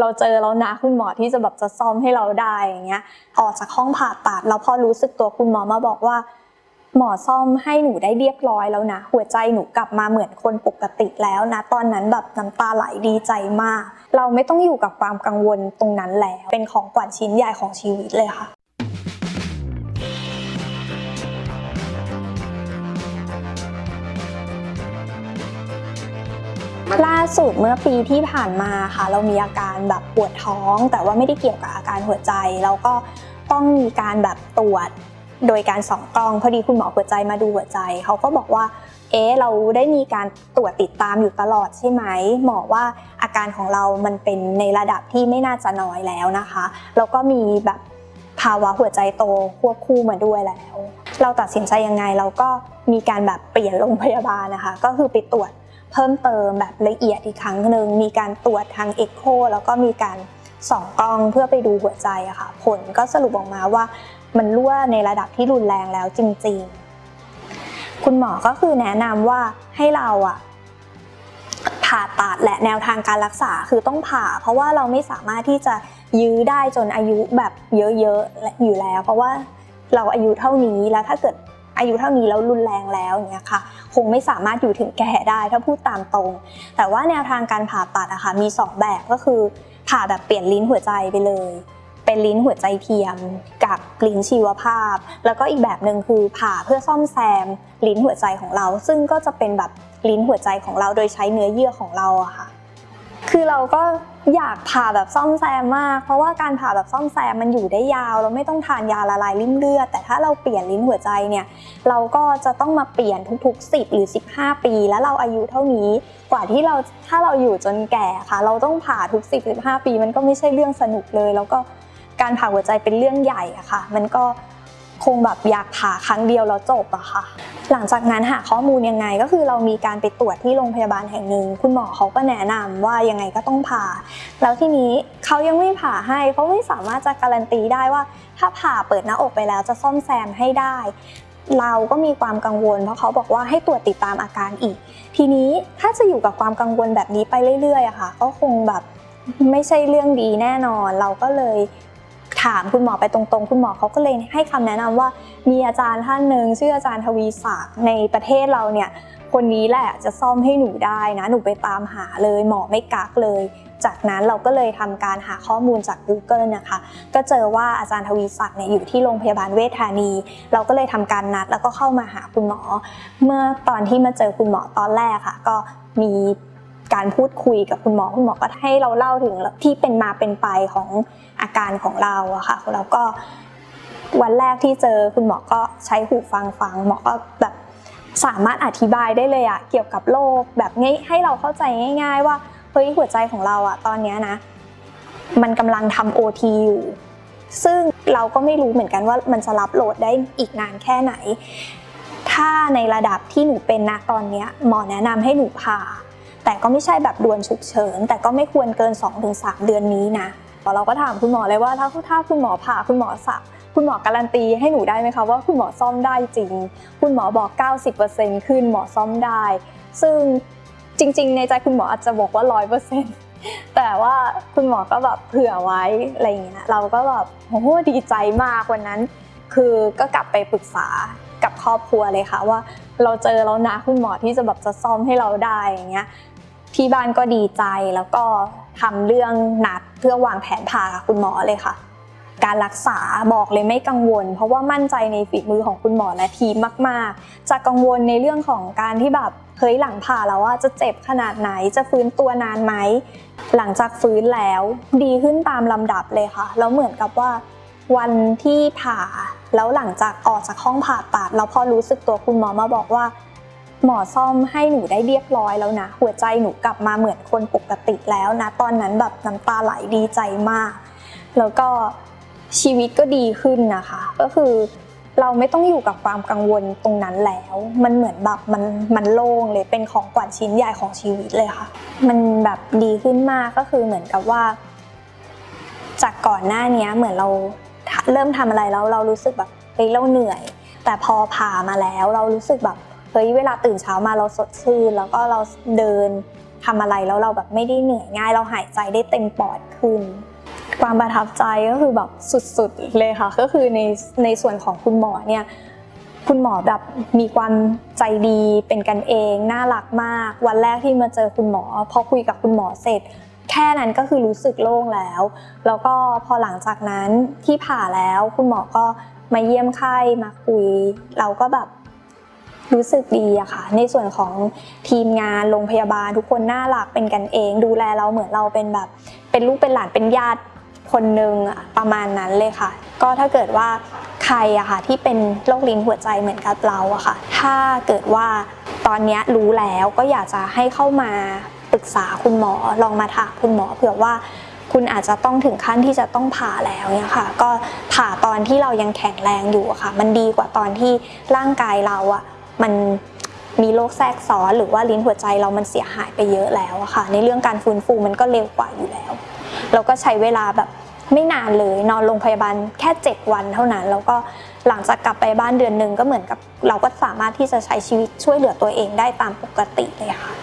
เราเจอแล้วนะคุณหมอที่จะแบบจะซ่อมให้เราได้อย่างเงี้ยออกจากห้องผ่าตัดแล้วพอรู้สึกตัวคุณหมอมาบอกว่า หมอซ่อมให้หนูได้เรียบร้อยแล้วนะ หัวใจหนูกลับมาเหมือนคนปกติแล้วนะ ตอนนั้นแบบน้ำตาไหลดีใจมาก เราไม่ต้องอยู่กับความกังวลตรงนั้นแล้ว เป็นของขวัญชิ้นใหญ่ของชีวิตเลยค่ะ ล่าสุดเมื่อปีที่ผ่านมาค่ะ เรามีอาการแบบปวดท้อง แต่ว่าไม่ได้เกี่ยวกับอาการหัวใจ แล้วก็ต้องมีการแบบตรวจโดยการส่องกล้องพอดีคุณหมอหัวใจมาดูหัวใจ เขาก็บอกว่า เอ๊เราได้มีการตรวจติดตามอยู่ตลอดใช่ไหมหมอว่าอาการของเรามันเป็นในระดับที่ไม่น่าจะน้อยแล้วนะคะแล้วก็มีแบบภาวะหัวใจโตควบคู่มาด้วยแล้ว เราตัดสินใจยังไงเราก็มีการแบบเปลี่ยนโรงพยาบาลนะคะ ก็คือไปตรวจ เพิ่มเติมแบบละเอียดอีกครั้งหนึ่งมีการตรวจทางเอ็กโคแล้วก็มีการส่องกล้องเพื่อไปดูหัวใจอะค่ะ ผลก็สรุปออกมาว่ามันรั่วในระดับที่รุนแรงแล้วจริงๆ คุณหมอก็คือแนะนำว่าให้เราอะผ่าตัดและแนวทางการรักษาคือต้องผ่า เพราะว่าเราไม่สามารถที่จะยื้อได้จนอายุแบบเยอะๆอยู่แล้ว เพราะว่าเราอายุเท่านี้แล้วถ้าเกิด อายุเท่านี้แล้วรุนแรงแล้วอย่างเงี้ยค่ะ คงไม่สามารถอยู่ถึงแก่ได้ถ้าพูดตามตรง แต่ว่าแนวทางการผ่าตัดอะค่ะมี 2 แบบก็คือผ่าแบบเปลี่ยนลิ้นหัวใจไปเลย เป็นลิ้นหัวใจเทียม กับลิ้นชีวภาพ แล้วก็อีกแบบหนึ่งคือผ่าเพื่อซ่อมแซมลิ้นหัวใจของเรา ซึ่งก็จะเป็นแบบลิ้นหัวใจของเราโดยใช้เนื้อเยื่อของเราอะค่ะ คือเราก็ อยากผ่าแบบซ่อมแซมมาก เพราะว่าการผ่าแบบซ่อมแซมมันอยู่ได้ยาว เราไม่ต้องทานยาละลายริ่มเลือด แต่ถ้าเราเปลี่ยนลิ้นหัวใจเนี่ย เราก็จะต้องมาเปลี่ยนทุกๆ 10 หรือ 15 ปี แล้วเราอายุเท่านี้ กว่าที่เราถ้าเราอยู่จนแก่ค่ะ เราต้องผ่าทุก 10 15 ปี มันก็ไม่ใช่เรื่องสนุกเลย แล้วก็การผ่าหัวใจเป็นเรื่องใหญ่อะค่ะ มันก็ คงแบบอยากผ่าครั้งเดียวแล้วจบอะค่ะ หลังจากนั้นหาข้อมูลยังไงก็คือเรามีการไปตรวจที่โรงพยาบาลแห่งหนึ่ง คุณหมอเขาก็แนะนำว่ายังไงก็ต้องผ่า แล้วทีนี้เขายังไม่ผ่าให้เขาไม่สามารถจะการันตีได้ว่า ถ้าผ่าเปิดหน้าอกไปแล้วจะซ่อมแซมให้ได้ เราก็มีความกังวล เพราะเขาบอกว่าให้ตรวจติดตามอาการอีก ทีนี้ถ้าจะอยู่กับความกังวลแบบนี้ไปเรื่อยๆอะค่ะ ก็คงแบบไม่ใช่เรื่องดีแน่นอน เราก็เลย ถามคุณหมอไปตรงๆ คุณหมอเขาก็เลยให้คำแนะนำว่า มีอาจารย์ท่านหนึ่งชื่ออาจารย์ทวีศักดิ์ในประเทศเราเนี่ยคนนี้แหละจะซ่อมให้หนูได้นะหนูไปตามหาเลยหมอไม่กักเลย จากนั้นเราก็เลยทำการหาข้อมูลจาก Google นะคะ ก็เจอว่าอาจารย์ทวีศักดิ์เนี่ยอยู่ที่โรงพยาบาลเวชธานี เราก็เลยทำการนัดแล้วก็เข้ามาหาคุณหมอ เมื่อตอนที่มาเจอคุณหมอตอนแรกค่ะ ก็มี การพูดคุยกับคุณหมอคุณหมอก็ให้เราเล่าถึงที่เป็นมาเป็นไปของอาการของเราอะค่ะแล้วก็วันแรกที่เจอคุณหมอก็ใช้หูฟังฟังหมอก็แบบสามารถอธิบายได้เลยอะเกี่ยวกับโรคแบบง่ายให้เราเข้าใจง่าย ๆ ว่าเฮ้ยหัวใจของเราอะตอนนี้นะ มันกำลังทำโอทีอยู่ซึ่งเราก็ไม่รู้เหมือนกันว่ามันจะรับโหลดได้อีกนานแค่ไหน ถ้าในระดับที่หนูเป็นนะตอนนี้หมอแนะนำให้หนูผ่า แต่ก็ไม่ใช่แบบด่วนฉุกเฉิน แต่ก็ไม่ควรเกิน 2-3 เดือนนี้นะเราก็ถามคุณหมอเลยว่าถ้าถ้าคุณหมอผ่าคุณหมอสักคุณหมอการันตีให้หนูได้ไหมคะว่าคุณหมอซ่อมได้จริง คุณหมอบอก 90%ขึ้นหมอซ่อมได้ ซึ่งจริง ๆ ในใจคุณหมออาจจะบอกว่า 100%แต่ว่าคุณหมอก็แบบเผื่อไว้อะไรอย่างเงี้ยเราก็แบบโอ้โหดีใจมากวันนั้น คือก็กลับไปปรึกษากับครอบครัวเลยค่ะว่า เราเจอแล้วนะคุณหมอที่จะแบบจะซ่อมให้เราได้อย่างเงี้ย ที่บ้านก็ดีใจแล้วก็ทำเรื่องนัดเพื่อวางแผนผ่าคุณหมอเลยค่ะ การรักษาบอกเลยไม่กังวล เพราะว่ามั่นใจในฝีมือของคุณหมอและทีมมาก ๆ จะกังวลในเรื่องของการที่แบบเฮ้ยหลังผ่าแล้วว่าจะเจ็บขนาดไหนจะฟื้นตัวนานไหมหลังจากฟื้นแล้วดีขึ้นตามลำดับเลยค่ะแล้วเหมือนกับว่าวันที่ผ่าแล้วหลังจากออกจากห้องผ่าตัด แล้วพอรู้สึกตัวคุณหมอมาบอกว่า หมอซ่อมให้หนูได้เรียบร้อยแล้วนะ หัวใจหนูกลับมาเหมือนคนปกติแล้วนะ ตอนนั้นแบบน้ำตาไหลดีใจมาก แล้วก็ชีวิตก็ดีขึ้นนะคะ ก็คือเราไม่ต้องอยู่กับความกังวลตรงนั้นแล้ว มันเหมือนแบบมันมันโล่งเลย เป็นของขวัญชิ้นใหญ่ของชีวิตเลยค่ะ มันแบบดีขึ้นมากก็คือเหมือนกับว่า จากก่อนหน้านี้เหมือนเราเริ่มทำอะไรแล้วเรารู้สึกแบบเฮ้ยเราเหนื่อย แต่พอผ่ามาแล้วเรารู้สึกแบบ เฮ้ยเวลาตื่นเช้ามาเราสดชื่น แล้วก็เราเดินทำอะไรแล้วเราแบบไม่ได้เหนื่อยง่าย เราหายใจได้เต็มปอดขึ้น ความประทับใจก็คือแบบสุดๆเลยค่ะ ก็คือในในส่วนของคุณหมอเนี่ยคุณหมอแบบมีความใจดีเป็นกันเองน่ารักมาก วันแรกที่มาเจอคุณหมอ พอคุยกับคุณหมอเสร็จ แค่นั้นก็คือรู้สึกโล่งแล้ว แล้วก็พอหลังจากนั้นที่ผ่าแล้วคุณหมอก็มาเยี่ยมไข้มาคุย เราก็แบบ รู้สึกดีอะค่ะ ในส่วนของทีมงานโรงพยาบาลทุกคนน่ารักเป็นกันเอง ดูแลเราเหมือนเราเป็นแบบ เป็นลูกเป็นหลานเป็นญาติคนหนึ่งอะประมาณนั้นเลยค่ะ ก็ถ้าเกิดว่าใครอะค่ะที่เป็นโรคลิ้นหัวใจเหมือนกับเราอะค่ะ ถ้าเกิดว่าตอนนี้รู้แล้วก็อยากจะให้เข้ามาปรึกษาคุณหมอลองมาถามคุณหมอเผื่อว่าคุณอาจจะต้องถึงขั้นที่จะต้องผ่าแล้วเนี่ยค่ะ ก็ผ่าตอนที่เรายังแข็งแรงอยู่อะค่ะ มันดีกว่าตอนที่ร่างกายเราอะ มันมีโรคแทรกซ้อนหรือว่าลิ้นหัวใจเรามันเสียหายไปเยอะแล้วอะค่ะ ในเรื่องการฟื้นฟูมันก็เร็วกว่าอยู่แล้ว เราก็ใช้เวลาแบบไม่นานเลยนอนโรงพยาบาลแค่ 7 วันเท่านั้น แล้วก็หลังจากกลับไปบ้านเดือนหนึ่งก็เหมือนกับ เราก็สามารถที่จะใช้ชีวิตช่วยเหลือตัวเองได้ตามปกติเลยค่ะ